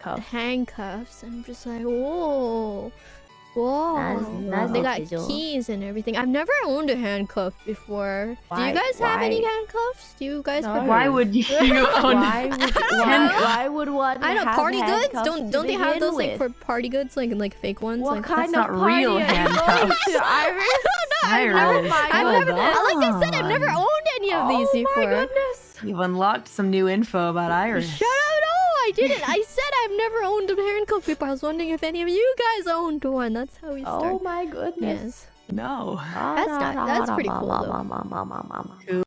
Cuff. handcuffs. I'm just like, whoa. Whoa. That's- that's they got official. keys and everything. I've never owned a handcuff before. Do you guys have any handcuffs? Do you guys No. Why would you own Why would, why, why would one I know have party goods. Don't don't they have begin those like for party goods, like like fake ones? What like, kind That's of not real party are you going handcuffs. to, Iris? I've never, Iris. I've never, like I said, I've never owned any of oh these oh before. my goodness. You've unlocked some new info about Iris. Shut up! No, I didn't. I said I've never owned a handcuff before. I was wondering if any of you guys owned one. That's how we started. Oh my goodness. yes. No. Ah, that's not- that's pretty cool, though. though. Cool.